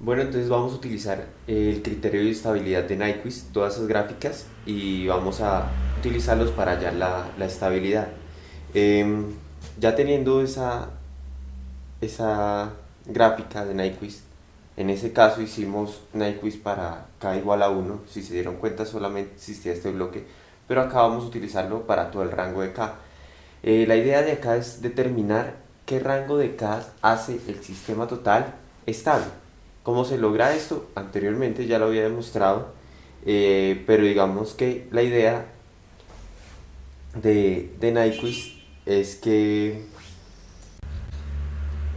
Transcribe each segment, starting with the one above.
Bueno, entonces vamos a utilizar el criterio de estabilidad de Nyquist, todas esas gráficas, y vamos a utilizarlos para hallar la, estabilidad. Em, ya teniendo esa, esa gráfica de Nyquist, en ese caso hicimos Nyquist para k igual a 1, si se dieron cuenta solamente existía este bloque, pero acá vamos a utilizarlo para todo el rango de k. Eh, la idea de acá es determinar qué rango de k hace el sistema total estable. ¿Cómo se logra esto? Anteriormente ya lo había demostrado, eh, pero digamos que la idea de, de Nyquist es que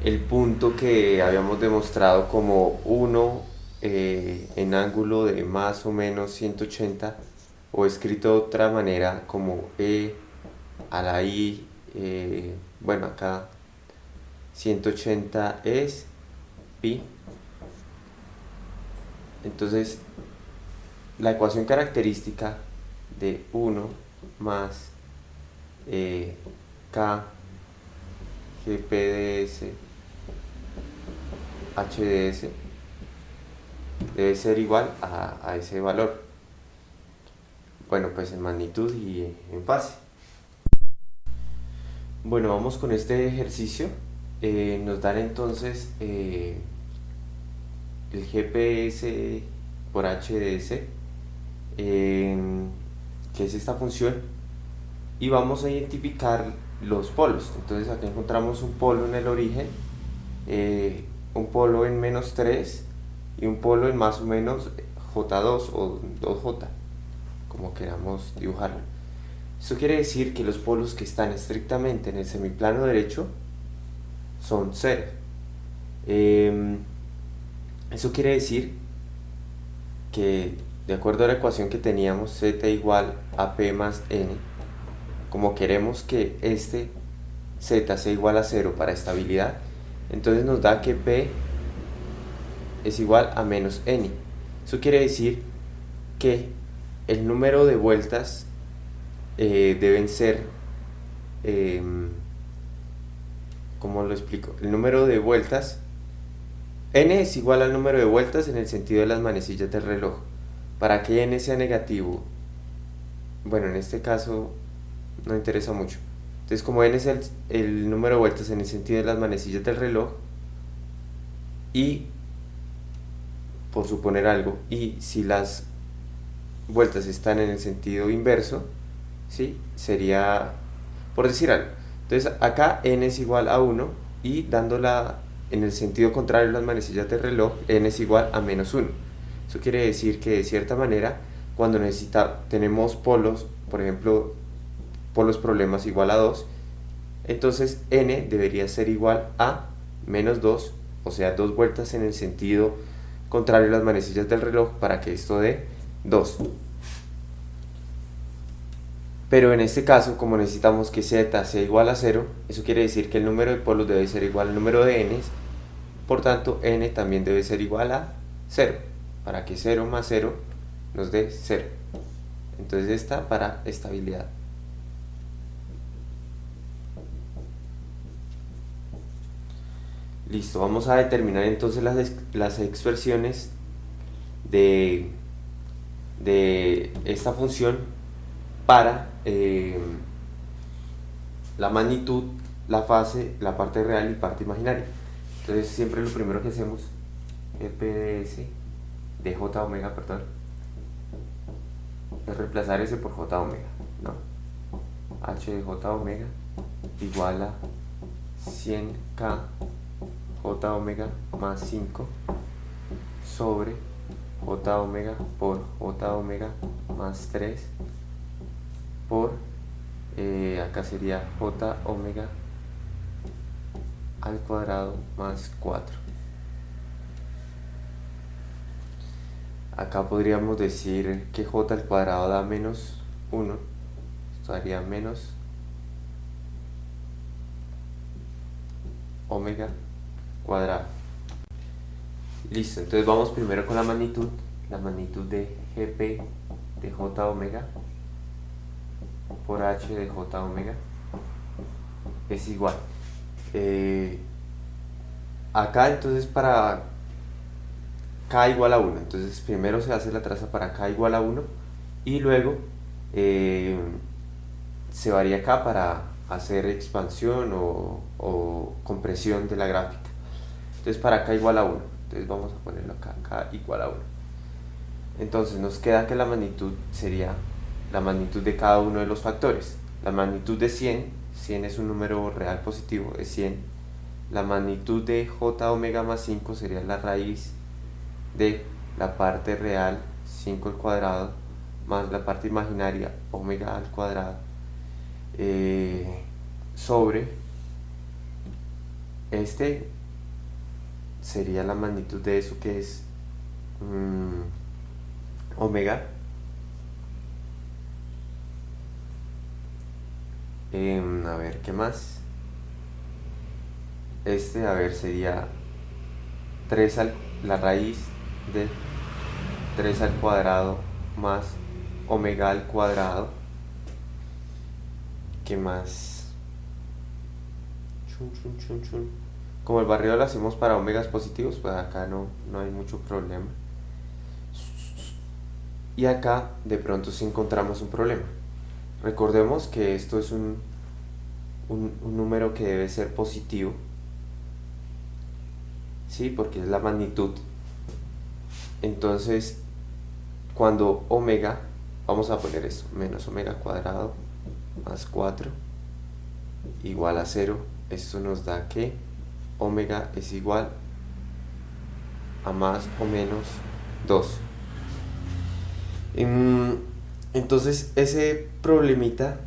el punto que habíamos demostrado como 1 eh, en ángulo de más o menos 180 o escrito de otra manera como E a la I, eh, bueno acá 180 es pi entonces, la ecuación característica de 1 más eh, K GPDS HDS debe ser igual a, ese valor. Bueno, pues en magnitud y en fase. Bueno, vamos con este ejercicio. Eh, nos dan entonces eh, el GPS por HDS, que es esta función, y vamos a identificar los polos. Entonces aquí encontramos un polo en el origen, eh, un polo en menos 3 y un polo en más o menos J2 o 2J, como queramos dibujarlo. Eso quiere decir que los polos que están estrictamente en el semiplano derecho son 0. Eso quiere decir que de acuerdo a la ecuación que teníamos z igual a p más n, como queremos que este z sea igual a 0 para estabilidad, entonces nos da que p es igual a menos n. Eso quiere decir que el número de vueltas eh, deben ser, eh, ¿cómo lo explico? El número de vueltas n es igual al número de vueltas en el sentido de las manecillas del reloj. Para que n sea negativo, bueno, en este caso no interesa mucho. Entonces, como n es el, número de vueltas en el sentido de las manecillas del reloj, y, por suponer algo, y si las vueltas están en el sentido inverso, ¿sí? sería, por decir algo. Entonces, acá n es igual a 1, y dando la en el sentido contrario las manecillas del reloj, n es igual a menos 1. Eso quiere decir que de cierta manera, cuando necesita, tenemos polos, por ejemplo, polos problemas igual a 2, entonces n debería ser igual a menos 2, o sea, dos vueltas en el sentido contrario a las manecillas del reloj para que esto dé 2. Pero en este caso, como necesitamos que z sea igual a 0, eso quiere decir que el número de polos debe ser igual al número de n, por tanto n también debe ser igual a 0, para que 0 más 0 nos dé 0. Entonces esta para estabilidad. Listo, vamos a determinar entonces las, las expresiones de, de esta función para eh, la magnitud, la fase, la parte real y parte imaginaria. Entonces siempre lo primero que hacemos es PDS de J omega, perdón, es reemplazar ese por J omega, ¿no? H de J omega igual a 100K J omega más 5 sobre J omega por J omega más 3 por, eh, acá sería j omega al cuadrado más 4. Acá podríamos decir que j al cuadrado da menos 1, esto daría menos omega cuadrado. Listo, entonces vamos primero con la magnitud, la magnitud de gp de j omega por h de j omega es igual. Eh, acá entonces para k igual a 1. Entonces primero se hace la traza para k igual a 1 y luego eh, se varía k para hacer expansión o, o, compresión de la gráfica. Entonces para k igual a 1. Entonces vamos a ponerlo acá, k igual a 1. Entonces nos queda que la magnitud sería la magnitud de cada uno de los factores. La magnitud de 100, 100 es un número real positivo, es 100. La magnitud de j omega más 5 sería la raíz de la parte real 5 al cuadrado más la parte imaginaria omega al cuadrado eh, sobre este sería la magnitud de eso que es mm, omega em, a ver qué más este a ver sería 3 al la raíz de 3 al cuadrado más omega al cuadrado. ¿qué más? como el barrido lo hacemos para omegas positivos pues acá no, no hay mucho problema. Y acá de pronto sí encontramos un problema recordemos que esto es un, un, número que debe ser positivo ¿sí? porque es la magnitud entonces cuando omega vamos a poner esto menos omega cuadrado más 4 igual a 0 esto nos da que omega es igual a más o menos 2 entonces ese problemita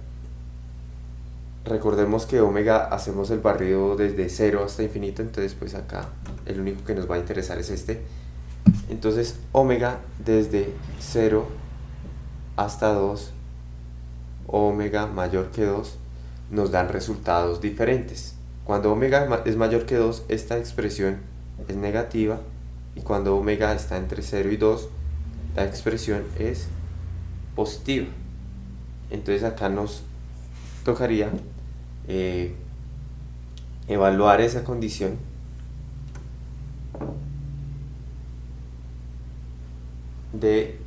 recordemos que omega hacemos el barrido desde 0 hasta infinito entonces pues acá el único que nos va a interesar es este. Entonces omega desde 0 hasta 2 omega mayor que 2 nos dan resultados diferentes. Cuando omega es mayor que 2 esta expresión es negativa y cuando omega está entre 0 y 2 la expresión es positiva entonces acá nos tocaría eh, evaluar esa condición de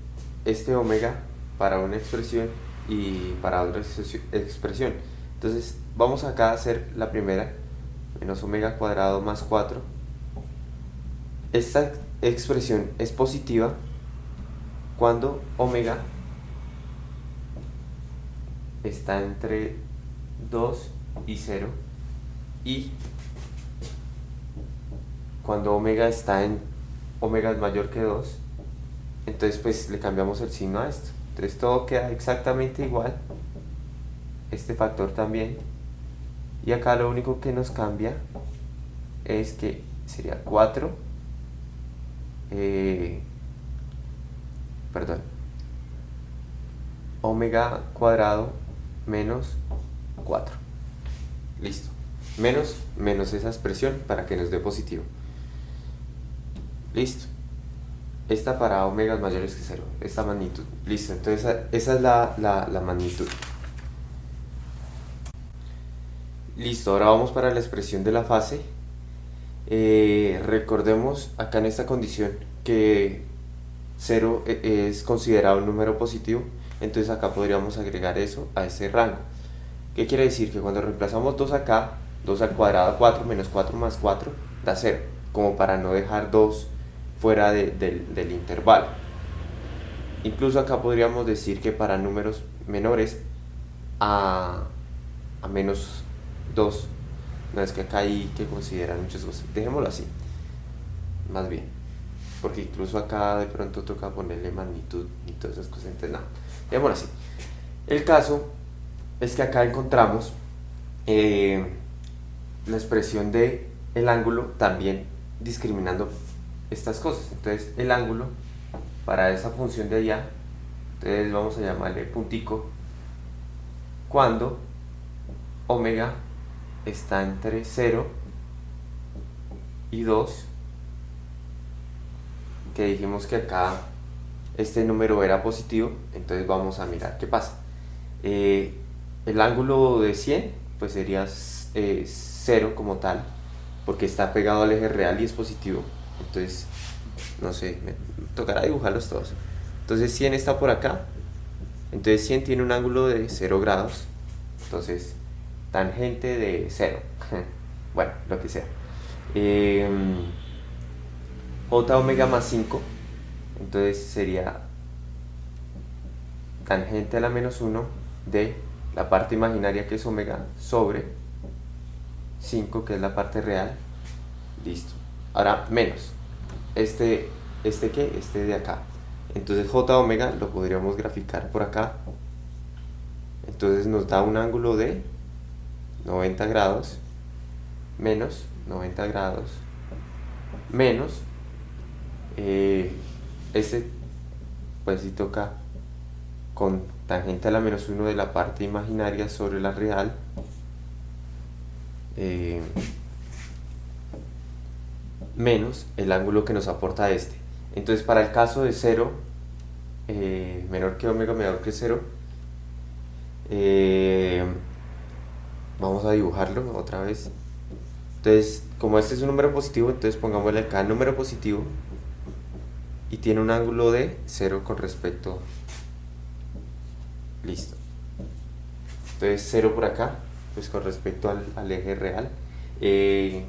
este omega para una expresión y para otra expresión. Entonces vamos acá a hacer la primera, menos omega cuadrado más 4. Esta expresión es positiva cuando omega está entre 2 y 0 y cuando omega está en omega es mayor que 2 entonces pues le cambiamos el signo a esto. Entonces todo queda exactamente igual este factor también. Y acá lo único que nos cambia es que sería 4 eh, perdón omega cuadrado menos 4 listo menos menos esa expresión para que nos dé positivo listo esta para omegas mayores que 0, esta magnitud. Listo, entonces esa, es la, magnitud. Listo, ahora vamos para la expresión de la fase. Eh, recordemos acá en esta condición que 0 e, es considerado un número positivo, entonces acá podríamos agregar eso a ese rango. ¿Qué quiere decir? Que cuando reemplazamos 2 acá, 2 al cuadrado 4 menos 4 más 4 da 0, como para no dejar 2 fuera del intervalo. Incluso acá podríamos decir que para números menores a, a menos 2, no es que acá hay que considerar muchas cosas, dejémoslo así, más bien, porque incluso acá de pronto toca ponerle magnitud y todas esas cosas, entonces no, dejémoslo así. El caso es que acá encontramos eh, la expresión de el ángulo también discriminando estas cosas. Entonces el ángulo para esa función de allá, entonces vamos a llamarle puntico, cuando omega está entre 0 y 2, que dijimos que acá este número era positivo, entonces vamos a mirar qué pasa. Eh, el ángulo de 100 pues sería 0 eh, como tal, porque está pegado al eje real y es positivo entonces no sé, me tocará dibujarlos todos. Entonces 100 está por acá, entonces 100 tiene un ángulo de 0 grados, entonces tangente de 0, bueno, lo que sea. Eh, j omega más 5, entonces sería tangente a la menos 1 de la parte imaginaria que es omega sobre 5 que es la parte real, listo. Ahora menos, este, este que, este de acá. Entonces j omega lo podríamos graficar por acá. Entonces nos da un ángulo de 90 grados menos 90 grados menos eh, este pues si toca con tangente a la menos 1 de la parte imaginaria sobre la real eh, menos el ángulo que nos aporta este. Entonces para el caso de 0 eh, menor que omega menor que 0 vamos a dibujarlo otra vez. Entonces como este es un número positivo entonces pongámosle acá número positivo y tiene un ángulo de 0 con respecto listo. Entonces 0 por acá pues con respecto al, eje real. Eh,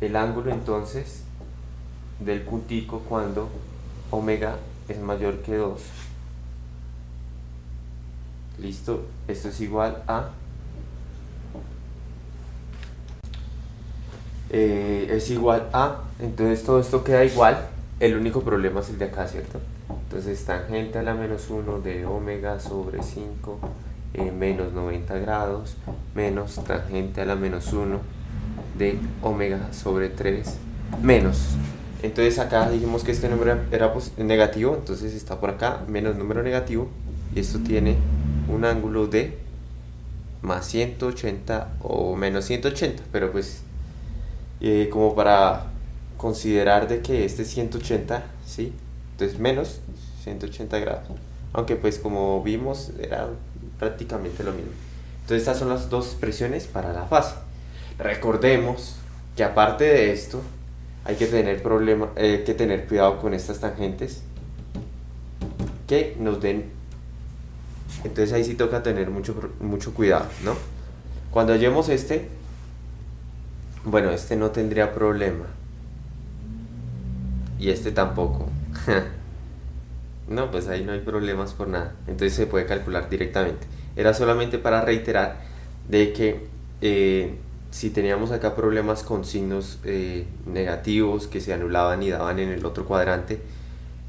el ángulo entonces del puntico cuando omega es mayor que 2 listo esto es igual a eh, es igual a entonces todo esto queda igual el único problema es el de acá, ¿cierto? Entonces tangente a la menos 1 de omega sobre 5 eh, menos 90 grados menos tangente a la menos 1 de omega sobre 3 menos. Entonces acá dijimos que este número era negativo, entonces está por acá menos número negativo y esto tiene un ángulo de más 180 o menos 180, pero pues eh, como para considerar de que este es 180, ¿sí? Entonces menos 180 grados. Aunque pues como vimos era prácticamente lo mismo. Entonces estas son las dos expresiones para la fase. Recordemos que aparte de esto hay que tener, problema, eh, que tener cuidado con estas tangentes que nos den entonces ahí sí toca tener mucho, mucho cuidado ¿no? cuando hallemos este bueno este no tendría problema y este tampoco. no, pues ahí no hay problemas por nada. Entonces se puede calcular directamente. Era solamente para reiterar de que eh, si teníamos acá problemas con signos eh, negativos que se anulaban y daban en el otro cuadrante,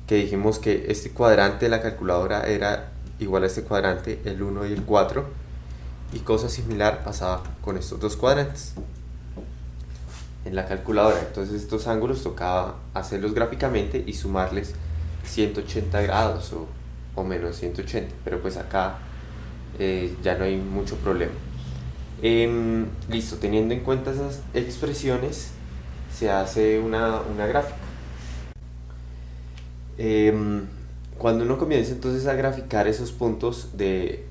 que dijimos que este cuadrante de la calculadora era igual a este cuadrante, el 1 y el 4, y cosa similar pasaba con estos dos cuadrantes en la calculadora. Entonces estos ángulos tocaba hacerlos gráficamente y sumarles 180 grados o, menos 180, pero pues acá eh, ya no hay mucho problema. Em, listo, teniendo en cuenta esas expresiones, se hace una, gráfica. Em, cuando uno comienza entonces a graficar esos puntos de,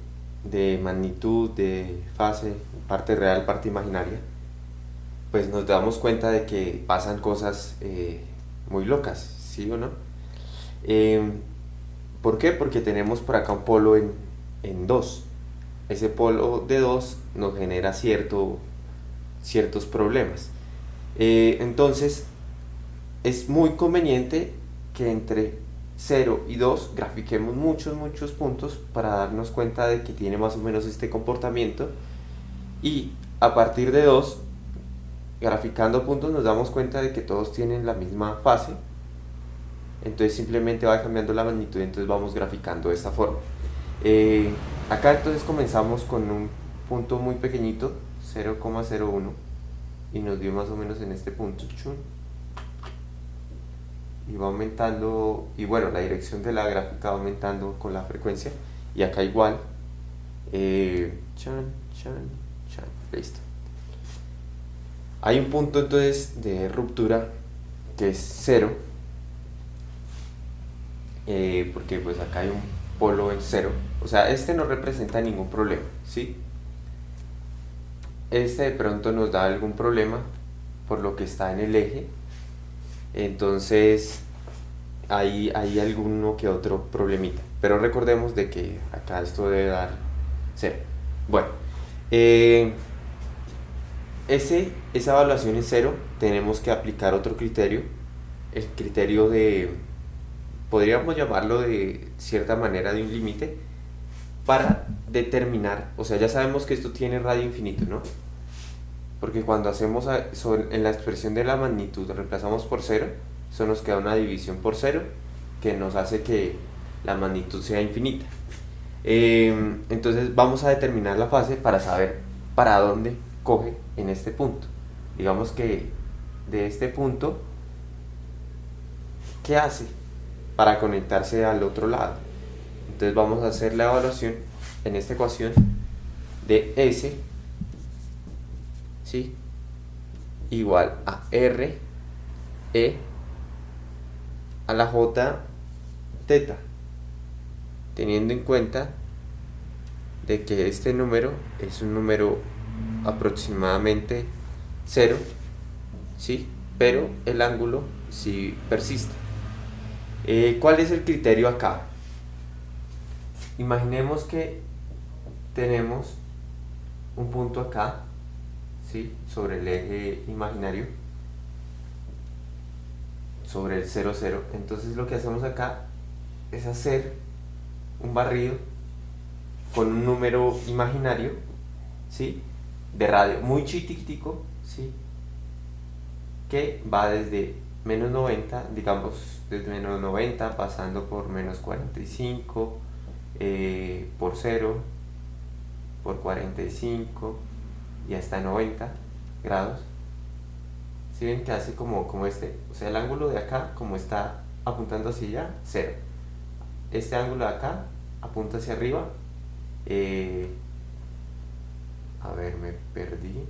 de magnitud, de fase, parte real, parte imaginaria, pues nos damos cuenta de que pasan cosas eh, muy locas, ¿sí o no? Em, ¿Por qué? Porque tenemos por acá un polo en, en 2. Ese polo de 2 nos genera cierto, ciertos problemas. Eh, entonces, es muy conveniente que entre 0 y 2 grafiquemos muchos, muchos puntos para darnos cuenta de que tiene más o menos este comportamiento y a partir de 2 graficando puntos nos damos cuenta de que todos tienen la misma fase. Entonces simplemente va cambiando la magnitud entonces vamos graficando de esta forma. Eh, acá entonces comenzamos con un punto muy pequeñito 0,01 y nos dio más o menos en este punto y va aumentando y bueno la dirección de la gráfica va aumentando con la frecuencia y acá igual eh, chan, chan, chan, listo hay un punto entonces de ruptura que es cero, eh, porque pues acá hay un polo en cero, o sea, este no representa ningún problema, ¿sí? Este de pronto nos da algún problema por lo que está en el eje, Entonces, hay, hay alguno que otro problemita. Pero recordemos de que acá esto debe dar 0. Bueno, eh, ese, esa evaluación es 0. Tenemos que aplicar otro criterio. El criterio de, podríamos llamarlo de cierta manera de un límite para determinar, o sea, ya sabemos que esto tiene radio infinito, ¿no? Porque cuando hacemos en la expresión de la magnitud reemplazamos por 0, eso nos queda una división por 0 que nos hace que la magnitud sea infinita. Em, entonces vamos a determinar la fase para saber para dónde coge en este punto. Digamos que de este punto, ¿qué hace para conectarse al otro lado? Entonces vamos a hacer la evaluación en esta ecuación de S ¿sí? igual a R E a la J teta teniendo en cuenta de que este número es un número aproximadamente 0 ¿sí? pero el ángulo sí persiste eh, ¿cuál es el criterio acá? imaginemos que tenemos un punto acá ¿sí? sobre el eje imaginario sobre el 0, 0 entonces lo que hacemos acá es hacer un barrido con un número imaginario ¿sí? De radio muy chiquitico ¿sí? que va desde menos 90 digamos desde menos 90 pasando por menos 45 eh, por 0 por 45 y hasta 90 grados. Si ven que hace como, como este o sea el ángulo de acá como está apuntando hacia allá 0 este ángulo de acá apunta hacia arriba eh, a ver me perdí.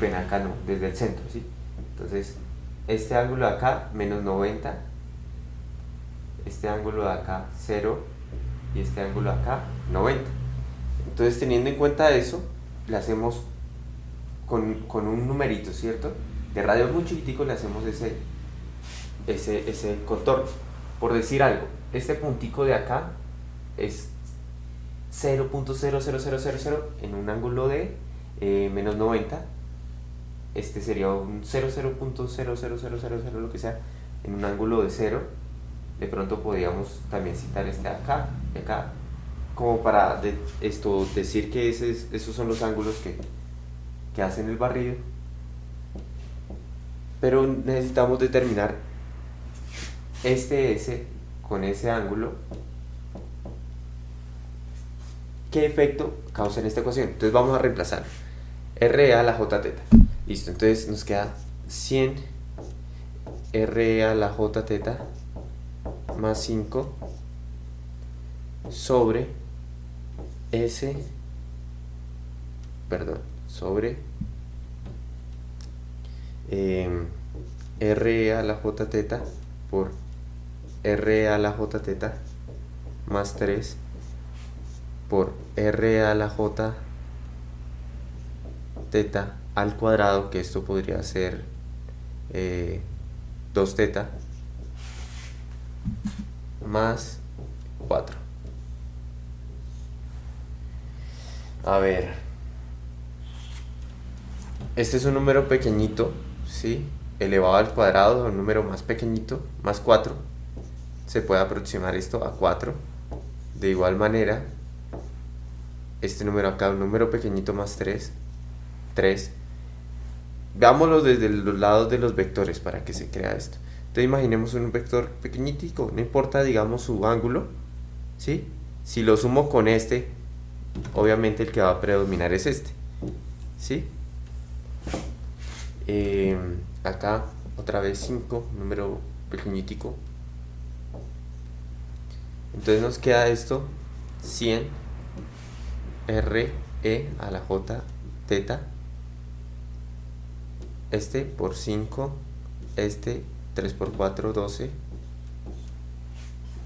Ven acá no desde el centro ¿sí? entonces este ángulo de acá menos 90 este ángulo de acá 0 y este ángulo acá 90 entonces teniendo en cuenta eso le hacemos con, con un numerito cierto de radio muy chiquitico le hacemos ese ese, ese contorno. Por decir algo este puntico de acá es 0.00000 en un ángulo de eh, menos 90 este sería un 0.00000 lo que sea en un ángulo de 0 de pronto podríamos también citar este acá acá como para esto decir que esos son los ángulos que, que hacen el barrido. Pero necesitamos determinar este S con ese ángulo qué efecto causa en esta ecuación. Entonces vamos a reemplazar R a la J teta. Listo, entonces nos queda 100 R a la J teta más 5 sobre S, perdón, sobre eh, R a la J teta por R a la J teta más 3 por R a la J teta al cuadrado, que esto podría ser eh, 2 teta más 4. A ver. Este es un número pequeñito, ¿sí? Elevado al cuadrado, un número más pequeñito, más 4. Se puede aproximar esto a 4. De igual manera, este número acá, un número pequeñito más 3. 3. Veámoslo desde los lados de los vectores para que se crea esto. Entonces imaginemos un vector pequeñitico, no importa digamos su ángulo, ¿sí? Si lo sumo con este, obviamente el que va a predominar es este, ¿sí? Eh, acá otra vez 5, número pequeñitico. Entonces nos queda esto, 100 R, E a la J, teta, este por 5, este 3 por 4, 12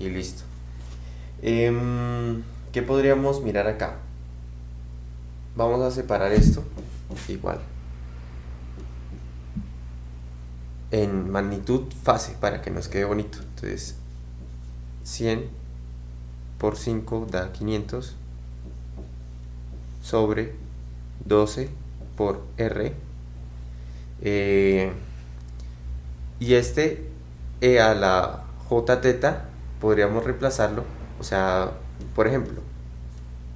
y listo. Em, ¿Qué podríamos mirar acá? Vamos a separar esto igual. en magnitud fase para que nos quede bonito. Entonces 100 por 5 da 500 sobre 12 por R. Eh, y este E a la J teta podríamos reemplazarlo, o sea, por ejemplo,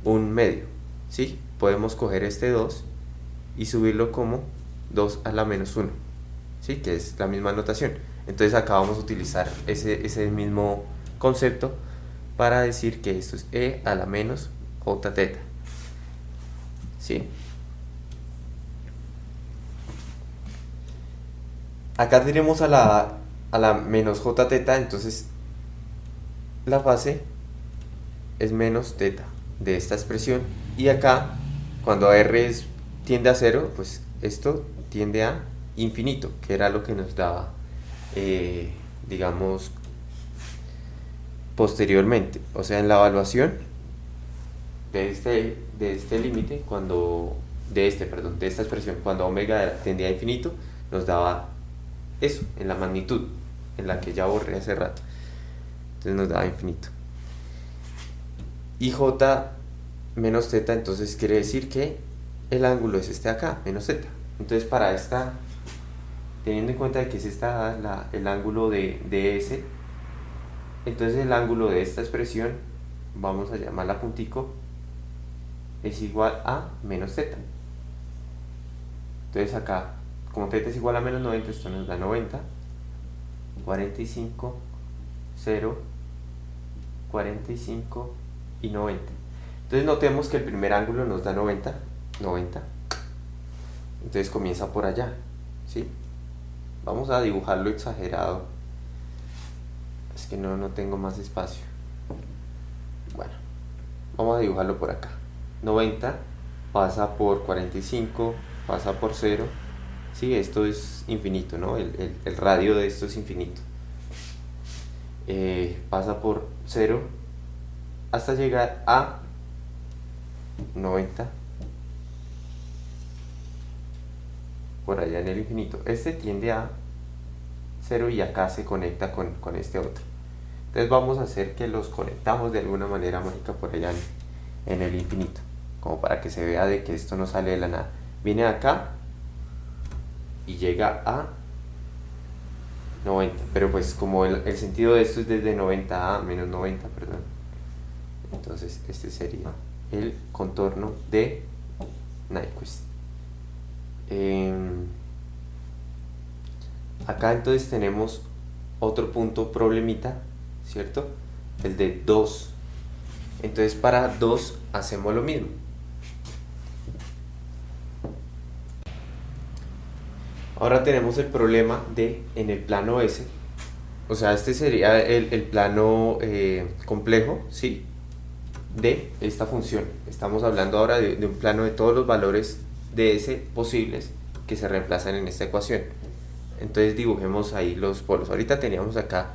un medio, ¿sí? Podemos coger este 2 y subirlo como 2 a la menos 1, ¿sí? Que es la misma notación. Entonces acá vamos a utilizar ese, ese mismo concepto para decir que esto es E a la menos J teta. ¿Sí? Acá tenemos a la, a la menos J teta, entonces la fase es menos teta de esta expresión. Y acá, cuando R tiende a cero, pues esto tiende a infinito, que era lo que nos daba, eh, digamos, posteriormente. O sea, en la evaluación de este, de este límite, cuando de este, perdón, de esta expresión, cuando omega tendía a infinito, nos daba eso, en la magnitud, en la que ya borré hace rato. Entonces nos daba infinito. Y j menos z, entonces quiere decir que el ángulo es este acá, menos z. Entonces para esta, teniendo en cuenta que es esta la, el ángulo de, de S, entonces el ángulo de esta expresión, vamos a llamarla puntico, es igual a menos z. Entonces acá, como z es igual a menos 90, esto nos da 90. 45, 0, 45 y 90. Entonces notemos que el primer ángulo nos da 90, 90. Entonces comienza por allá, ¿sí? Vamos a dibujarlo exagerado. Es que no, no tengo más espacio. Bueno, vamos a dibujarlo por acá. 90 pasa por 45, pasa por 0. Sí, esto es infinito, ¿no? El, radio de esto es infinito. Eh, pasa por 0 hasta llegar a 90 por allá en el infinito. Este tiende a 0 y acá se conecta con, con este otro. Entonces vamos a hacer que los conectamos de alguna manera mágica por allá en el infinito como para que se vea de que esto no sale de la nada. Viene acá y llega a 90, pero pues como el, sentido de esto es desde 90 a menos 90, perdón. Entonces este sería el contorno de Nyquist. Em, acá entonces tenemos otro punto problemita, ¿cierto? El de 2. Entonces para 2 hacemos lo mismo. Ahora tenemos el problema de en el plano S, o sea, este sería el, plano eh, complejo, ¿sí? De esta función. Estamos hablando ahora de, un plano de todos los valores de S posibles que se reemplazan en esta ecuación. Entonces dibujemos ahí los polos. Ahorita teníamos acá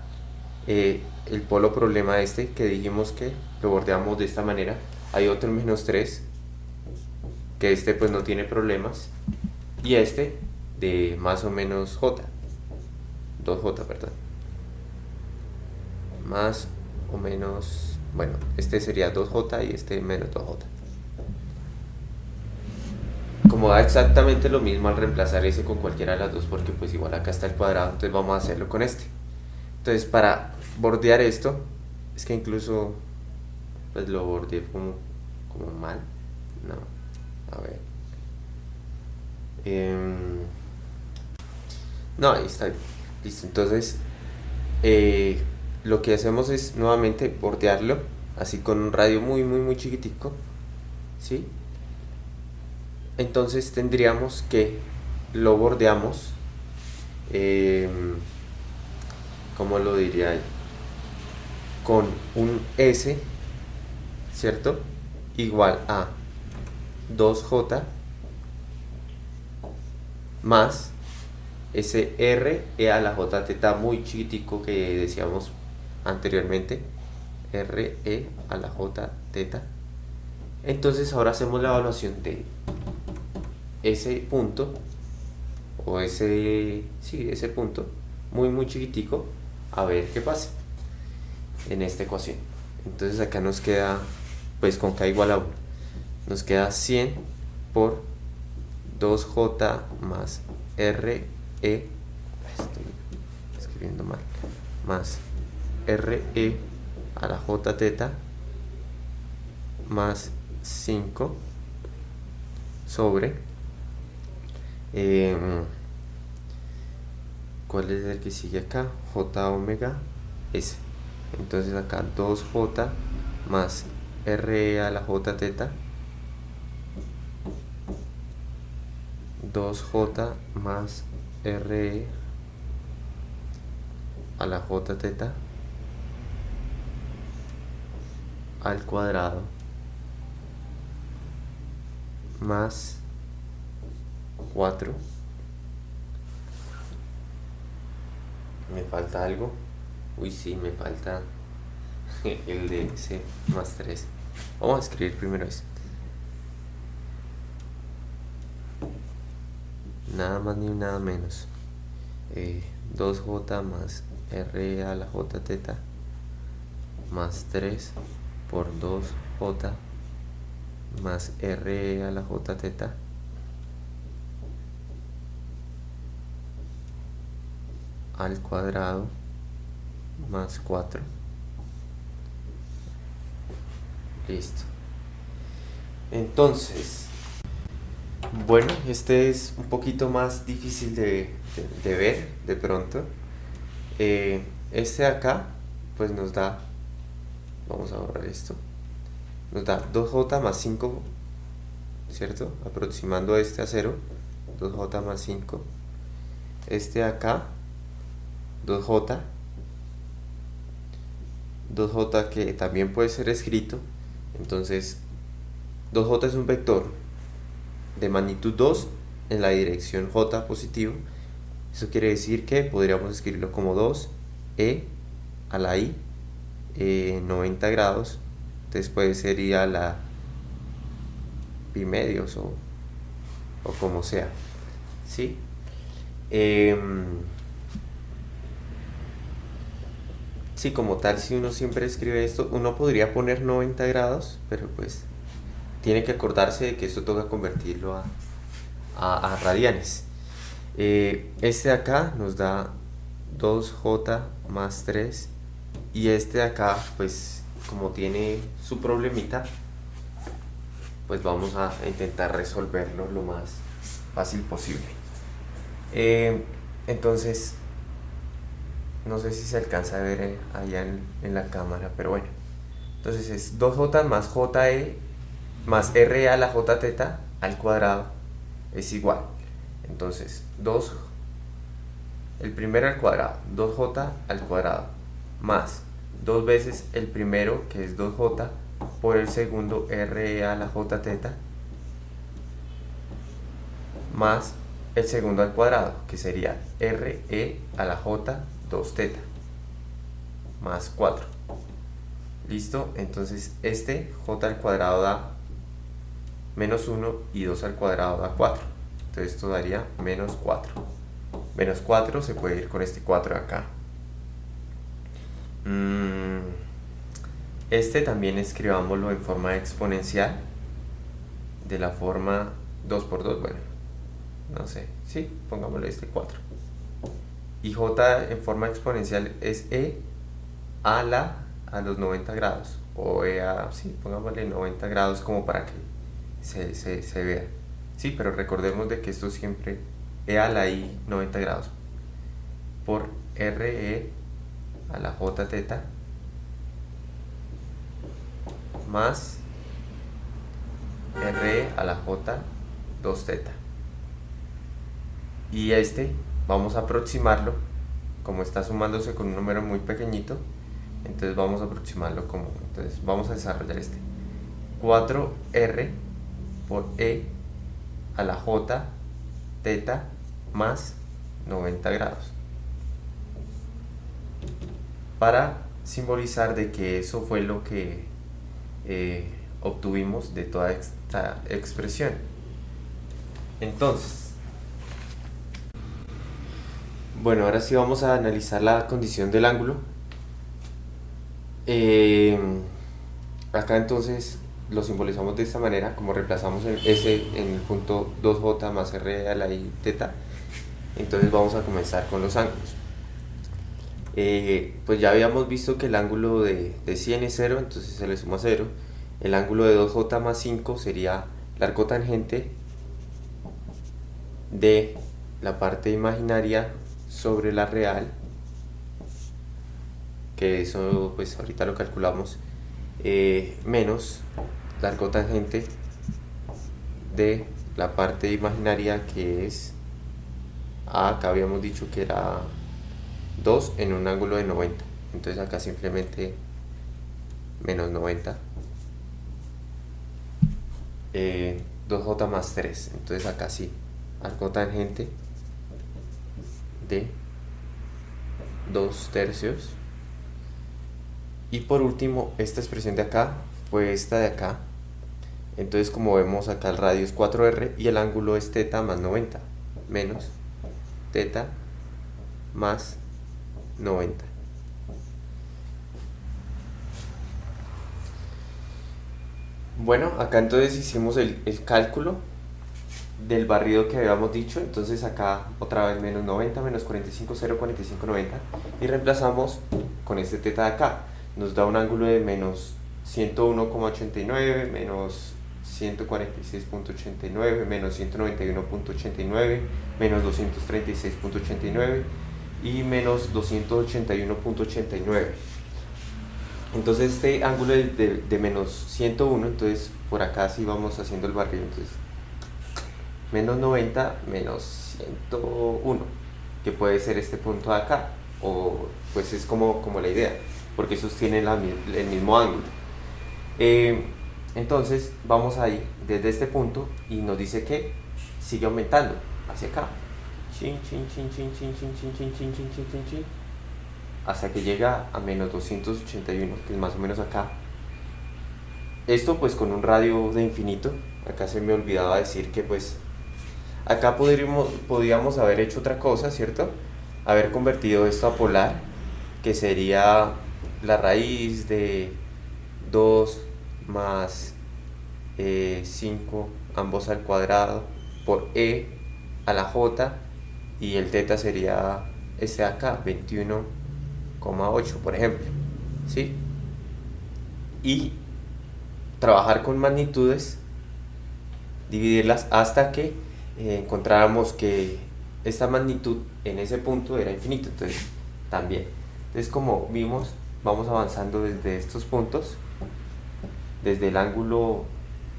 eh, el polo problema este que dijimos que lo bordeamos de esta manera. Hay otro menos 3 que este pues no tiene problemas y este de más o menos j. 2j perdón. Más o menos bueno este sería 2j y este menos 2j como da exactamente lo mismo al reemplazar ese con cualquiera de las dos porque pues igual acá está el cuadrado entonces vamos a hacerlo con este. Entonces para bordear esto es que incluso pues lo bordeé como, como mal. No a ver. Eh, no, ahí está. Listo. Entonces, eh, lo que hacemos es nuevamente bordearlo, así con un radio muy, muy, muy chiquitico. ¿Sí? Entonces tendríamos que lo bordeamos. Eh, ¿Cómo lo diría? Con un S, ¿cierto? Igual a 2J más ese R e a la J teta muy chiquitico que decíamos anteriormente. R E a la J teta entonces ahora hacemos la evaluación de ese punto o ese, sí, ese punto muy muy chiquitico a ver qué pasa en esta ecuación. Entonces acá nos queda pues con k igual a 1 nos queda 100 por 2j más re estoy escribiendo mal más re a la j teta más 5 sobre em, ¿cuál es el que sigue acá? j omega s entonces acá 2j más re a la j teta 2j más re a la j teta al cuadrado más 4 me falta algo uy sí me falta el de c más 3 vamos a escribir primero eso nada más ni nada menos. 2j eh, más r a la j teta más 3 por 2j más r a la j teta. Al cuadrado más 4 listo. Entonces bueno este es un poquito más difícil de, ver de pronto. Eh, este de acá pues nos da vamos a borrar esto nos da 2j más 5 cierto aproximando este a 0 2j más 5 este de acá 2j 2j que también puede ser escrito. Entonces 2j es un vector de magnitud 2 en la dirección j positivo. Eso quiere decir que podríamos escribirlo como 2 e a la i 90 grados. Después sería la pi medios o, o como sea. ¿sí? Eh, Sí, como tal, si uno siempre escribe esto, uno podría poner 90 grados, pero pues tiene que acordarse de que esto toca convertirlo a, radianes. Eh, este de acá nos da 2j más 3 y este de acá, pues como tiene su problemita, pues vamos a intentar resolverlo lo más fácil posible. Eh, entonces, no sé si se alcanza a ver eh, allá en, la cámara, pero bueno. Entonces es 2j más je más re a la j teta al cuadrado es igual. Entonces 2, el primero al cuadrado, 2j al cuadrado, más dos veces el primero que es 2j por el segundo re a la j teta más el segundo al cuadrado que sería re a la j 2 teta más 4 listo entonces este j al cuadrado da menos 1 y 2 al cuadrado da 4 entonces esto daría menos 4 menos 4 se puede ir con este 4 de acá. Mm, este también escribámoslo en forma exponencial de la forma 2 por 2 bueno no sé, sí, pongámosle este 4 y j en forma exponencial es e a la a los 90 grados o e a, sí, pongámosle 90 grados como para que se, se, vea. Sí, pero recordemos de que esto siempre e a la i 90 grados. Por re a la j teta más re a la j 2 teta. Y este vamos a aproximarlo como está sumándose con un número muy pequeñito entonces vamos a aproximarlo como entonces vamos a desarrollar este. 4r por e a la j teta más 90 grados para simbolizar de que eso fue lo que eh, obtuvimos de toda esta expresión entonces Bueno, ahora sí vamos a analizar la condición del ángulo. Eh, acá entonces lo simbolizamos de esta manera, como reemplazamos el S en el punto 2J más R a la I teta. Entonces vamos a comenzar con los ángulos. Eh, pues ya habíamos visto que el ángulo de, de 100 es 0, entonces se le suma 0. El ángulo de 2J más 5 sería la arcotangente de la parte imaginaria sobre la real que eso pues ahorita lo calculamos eh, menos la arcotangente de la parte imaginaria que es acá habíamos dicho que era 2 en un ángulo de 90 entonces acá simplemente menos 90 2j eh, más 3 entonces acá sí arco tangente de 2 tercios. Y por último esta expresión de acá fue esta de acá. Entonces como vemos acá el radio es 4r y el ángulo es teta más 90 menos teta más 90 Bueno, acá entonces hicimos el, cálculo del barrido que habíamos dicho, entonces acá otra vez menos 90, menos 45, 0, 45, 90 y reemplazamos con este teta de acá, nos da un ángulo de menos 101,89, menos 146.89, menos 191.89, menos 236.89 y menos 281.89 entonces este ángulo es de, menos 101, entonces por acá sí vamos haciendo el barrido, entonces menos 90 menos 101, que puede ser este punto de acá, o pues es como, como la idea, porque sostiene el mismo ángulo. Eh, entonces vamos ahí desde este punto y nos dice que sigue aumentando hacia acá. Hasta que llega a menos 281, que es más o menos acá. Esto pues con un radio de infinito, acá se me olvidaba decir que pues acá podríamos, podríamos haber hecho otra cosa, ¿cierto? Haber convertido esto a polar, que sería la raíz de 2 más 5, eh, ambos al cuadrado, por e a la j, y el teta sería este acá, 21 8 por ejemplo. ¿sí? Y trabajar con magnitudes, dividirlas hasta que eh, encontráramos que esta magnitud en ese punto era infinito. Entonces, también. Entonces, como vimos, vamos avanzando desde estos puntos, desde el ángulo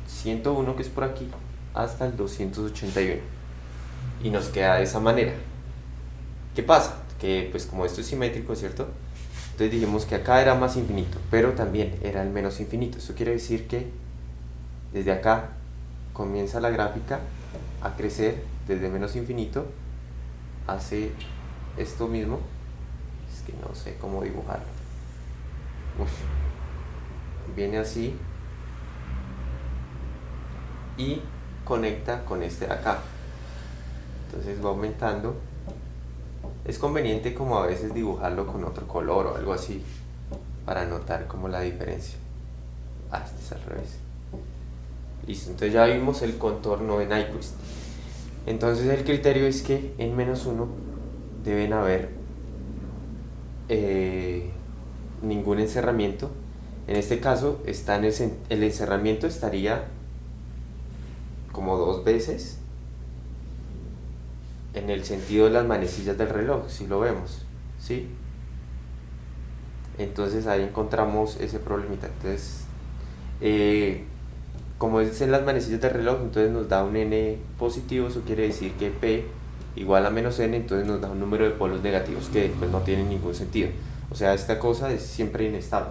101 que es por aquí, hasta el 281. Y nos queda de esa manera. ¿Qué pasa? que pues como esto es simétrico, ¿cierto? Entonces dijimos que acá era más infinito, pero también era el menos infinito. Eso quiere decir que desde acá comienza la gráfica a crecer desde menos infinito, hace esto mismo, es que no sé cómo dibujarlo. Viene así y conecta con este de acá. Entonces va aumentando es conveniente como a veces dibujarlo con otro color o algo así para notar como la diferencia. Ah, este es al revés. Listo, entonces ya vimos el contorno de Nyquist. Entonces el criterio es que en menos 1 deben haber eh, ningún encerramiento. En este caso está en el, el encerramiento estaría como dos veces en el sentido de las manecillas del reloj, si lo vemos, ¿sí? Entonces ahí encontramos ese problemita. Entonces, eh, como es en las manecillas del reloj, entonces nos da un n positivo, eso quiere decir que p igual a menos n, entonces nos da un número de polos negativos que pues, no tiene ningún sentido. O sea, esta cosa es siempre inestable.